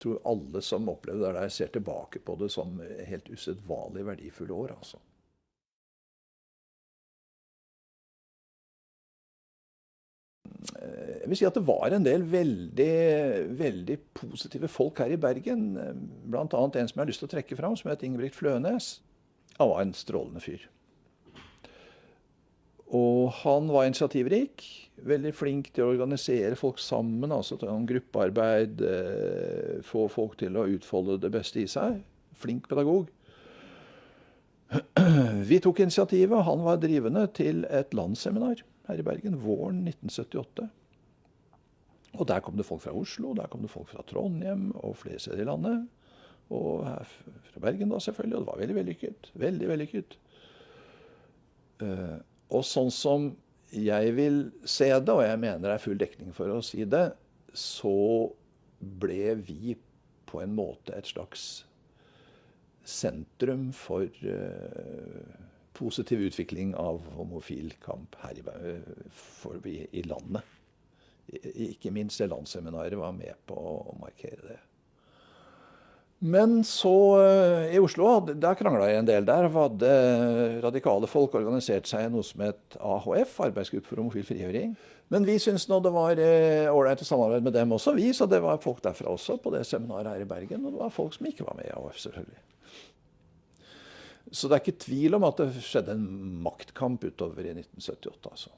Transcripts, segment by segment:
Tror alle som opplevde det der, ser tilbake på det som helt usedvanlig verdifulle år. altså. Jeg vil si at det var en del veldig, veldig positive folk her i Bergen. Bl.a. en som jeg har lyst til å trekke fram, som het Ingebrigt Flønes. Han var en strålende fyr. Han var initiativrik. Veldig flink til å organisere folk sammen. altså en gruppearbeid, Få folk til å utfolde det beste i seg. Flink pedagog. Vi tok initiativet, han var drivende, til et landsseminar her i Bergen våren 1978. Og der kom det folk fra Oslo, der kom det folk fra Trondheim og flere steder i landet. Og her fra Bergen, da selvfølgelig. Og det var veldig vellykket. Veldig vellykket. Og sånn som jeg vil se det, og jeg mener det er full dekning for å si det, så ble vi på en måte et slags sentrum for positiv utvikling av homofil kamp her i, i landet. Ikke minst det landsseminaret var med på å markere det. Men så i Oslo, der krangla jeg en del. Der hadde radikale folk organisert seg i noe som het AHF, Arbeidsgruppe for homofil frigjøring. Men vi syntes nå det var ålreit å samarbeide med dem også, vi. Så det var folk derfra også på det seminaret her i Bergen. Og det var folk som ikke var med i AHF, selvfølgelig. Så det er ikke tvil om at det skjedde en maktkamp utover i 1978, altså.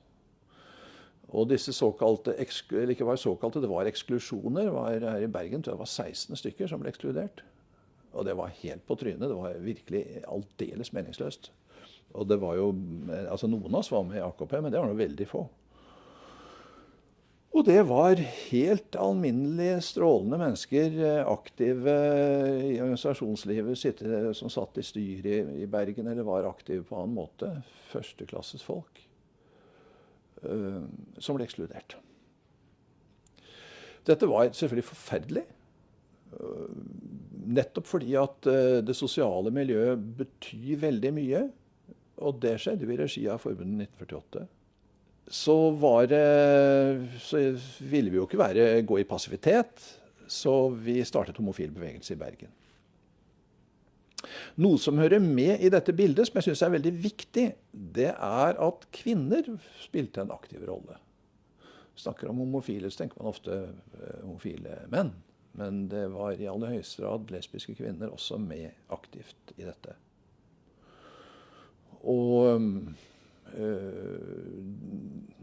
Og disse såkalte, eller ikke var såkalte, det var eksklusjoner. Var her i Bergen tror jeg det var 16 stykker som ble ekskludert. Og det var helt på trynet. Det var virkelig aldeles meningsløst. Og det var jo, altså Noen av oss var med i AKP, men det var nå veldig få. Og det var helt alminnelige, strålende mennesker, aktive i organisasjonslivet, som satt i styret i Bergen eller var aktive på annen måte. Førsteklasses folk som ble ekskludert. Dette var selvfølgelig forferdelig. Nettopp fordi at det sosiale miljøet betyr veldig mye. Og det skjedde jo i regi av Forbundet 1948. Så, det, så ville vi jo ikke være, gå i passivitet, så vi startet Homofil bevegelse i Bergen. Noe som hører med i dette bildet, som jeg syns er veldig viktig, det er at kvinner spilte en aktiv rolle. Snakker om homofile, så tenker man ofte homofile menn. Men det var i aller høyeste grad lesbiske kvinner også med aktivt i dette. Og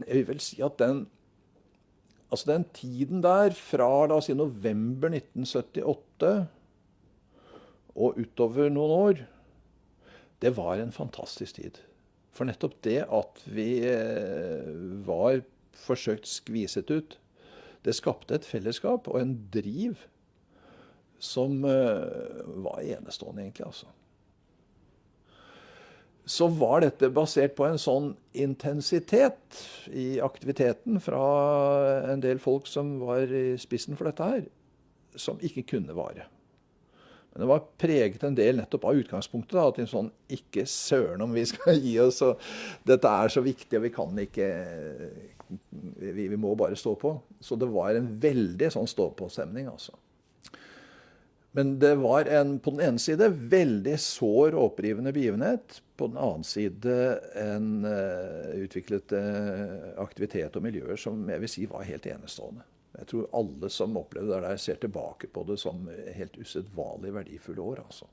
jeg vil vel si at den, altså den tiden der, fra la oss si november 1978 og utover noen år, det var en fantastisk tid. For nettopp det at vi var forsøkt skviset ut, det skapte et fellesskap og en driv som var enestående, egentlig. altså. Så var dette basert på en sånn intensitet i aktiviteten fra en del folk som var i spissen for dette her, som ikke kunne vare. Men det var preget en del nettopp av utgangspunktet. da, At en sånn Ikke søren om vi skal gi oss, og dette er så viktig, og vi kan ikke Vi, vi må bare stå på. Så det var en veldig sånn stå-på-stemning, altså. Men det var en, på den ene side veldig sår og opprivende begivenhet. På den annen side en uh, utviklet uh, aktivitet og miljøer som jeg vil si var helt enestående. Jeg tror alle som opplevde det der, ser tilbake på det som helt usedvanlig verdifulle år. altså.